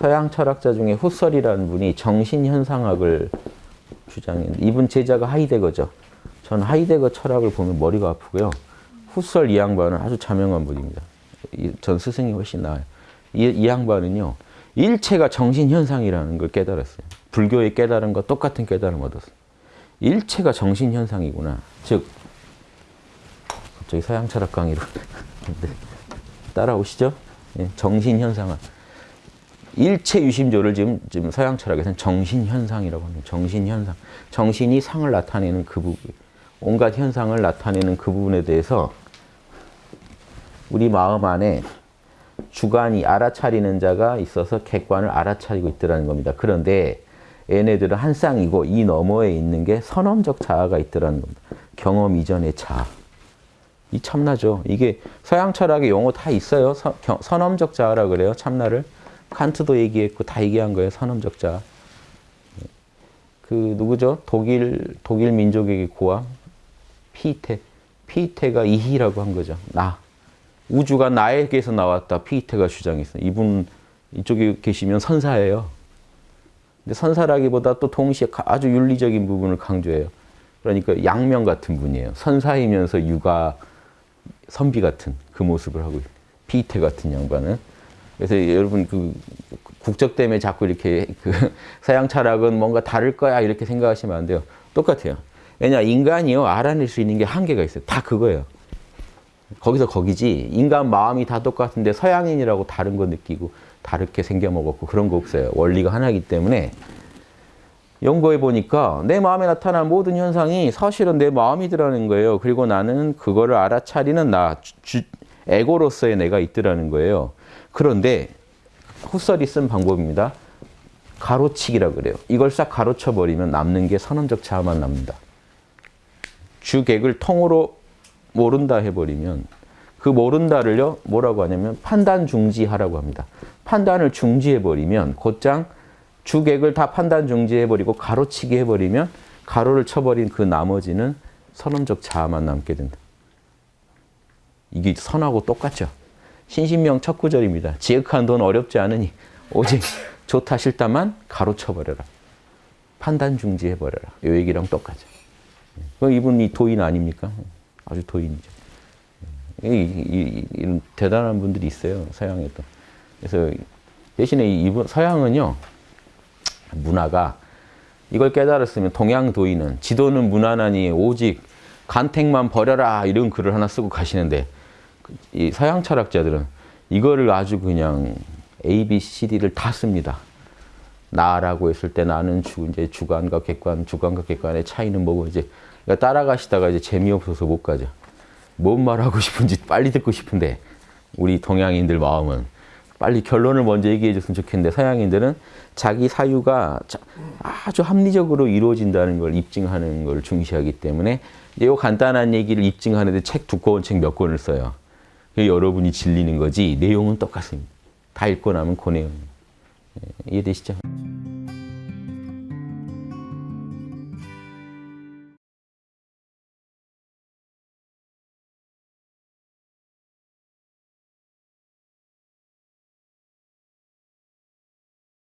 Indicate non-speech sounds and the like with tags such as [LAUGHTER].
서양 철학자 중에 후설이라는 분이 정신현상학을 주장했는데 이분 제자가 하이데거죠. 저는 하이데거 철학을 보면 머리가 아프고요. 후설 이 양반은 아주 자명한 분입니다. 이- 전 스승이 훨씬 나아요. 이, 이 양반은요. 일체가 정신현상이라는 걸 깨달았어요. 불교의 깨달은 거 똑같은 깨달음 얻었어요. 일체가 정신현상이구나. 즉 갑자기 서양 철학 강의로 [LAUGHS] 네. 따라오시죠? 예, 정신현상학. 일체 유심조를 지금, 지금 서양 철학에서는 정신현상이라고 합니다. 정신현상. 정신이 상을 나타내는 그 부분, 온갖 현상을 나타내는 그 부분에 대해서 우리 마음 안에 주관이 알아차리는 자가 있어서 객관을 알아차리고 있더라는 겁니다. 그런데 얘네들은 한 쌍이고 이 너머에 있는 게 선언적 자아가 있더라는 겁니다. 경험 이전의 자아. 이 참나죠. 이게 서양 철학의 용어 다 있어요. 서- 경- 선엄적 자아라 그래요. 참나를. 칸트도 얘기했고 다 얘기한 거예요. 선엄적 자아. 그 누구죠? 독일 독일 민족에게 고함 피테. 피테가 이희라고 한 거죠. 나. 우주가 나에게서 나왔다. 피테가 주장했어요. 이분 이쪽에 계시면 선사예요. 근데 선사라기보다 또 동시에 가- 아주 윤리적인 부분을 강조해요. 그러니까 양명 같은 분이에요. 선사이면서 육아 선비 같은 그 모습을 하고 있어요. 피테 같은 양반은. 그래서 여러분 그 국적 때문에 자꾸 이렇게 그 [LAUGHS] 서양 철학은 뭔가 다를 거야 이렇게 생각하시면 안 돼요. 똑같아요. 왜냐 인간이요 알아낼 수 있는 게 한계가 있어요. 다 그거예요. 거기서 거기지 인간 마음이 다 똑같은데 서양인이라고 다른 거 느끼고 다르게 생겨 먹었고 그런 거 없어요. 원리가 하나이기 때문에 연구해 보니까 내 마음에 나타난 모든 현상이 사실은 내 마음이더라는 거예요. 그리고 나는 그거를 알아차리는 나, 주- 주- 에고로서의 내가 있더라는 거예요. 그런데 후설이 쓴 방법입니다. 가로치기라 그래요. 이걸 싹 가로쳐 버리면 남는 게 선언적 자아만 남는다. 주객을 통으로 모른다 해버리면 그 모른다를요 뭐라고 하냐면 판단 중지하라고 합니다. 판단을 중지해 버리면 곧장 주객을 다 판단 중지해 버리고 가로치기 해 버리면 가로를 쳐버린 그 나머지는 선언적 자아만 남게 된다. 이게 선하고 똑같죠. 신신명 첫 구절입니다. 지극한 돈 어렵지 않으니 오직 [LAUGHS] 좋다 싫다만 가로쳐버려라. 판단 중지해버려라. 요 얘기랑 똑같죠. 그 이분이 도인 아닙니까? 아주 도인이죠. 이, 이, 이, 런 대단한 분들이 있어요. 서양에도. 그래서 대신에 이분 서양은요. 문화가 이걸 깨달았으면 동양 도인은 지도는 무난하니 오직 간택만 버려라 이런 글을 하나 쓰고 가시는데 이 서양 철학자들은 이거를 아주 그냥 A, B, C, D를 다 씁니다. 나라고 했을 때 나는 주, 이제 주관과 객관, 주관과 객관의 차이는 뭐고 이제 그러니까 따라가시다가 이제 재미없어서 못 가죠. 뭔 말하고 싶은지 빨리 듣고 싶은데 우리 동양인들 마음은 빨리 결론을 먼저 얘기해 줬으면 좋겠는데 서양인들은 자기 사유가 자- 아주 합리적으로 이루어진다는 걸 입증하는 걸 중시하기 때문에 이 간단한 얘기를 입증하는데 책 두꺼운 책 몇 권을 써요. 여러분이 질리는 거지 내용은 똑같습니다. 다 읽고 나면 그 내용. 예, 이해되시죠?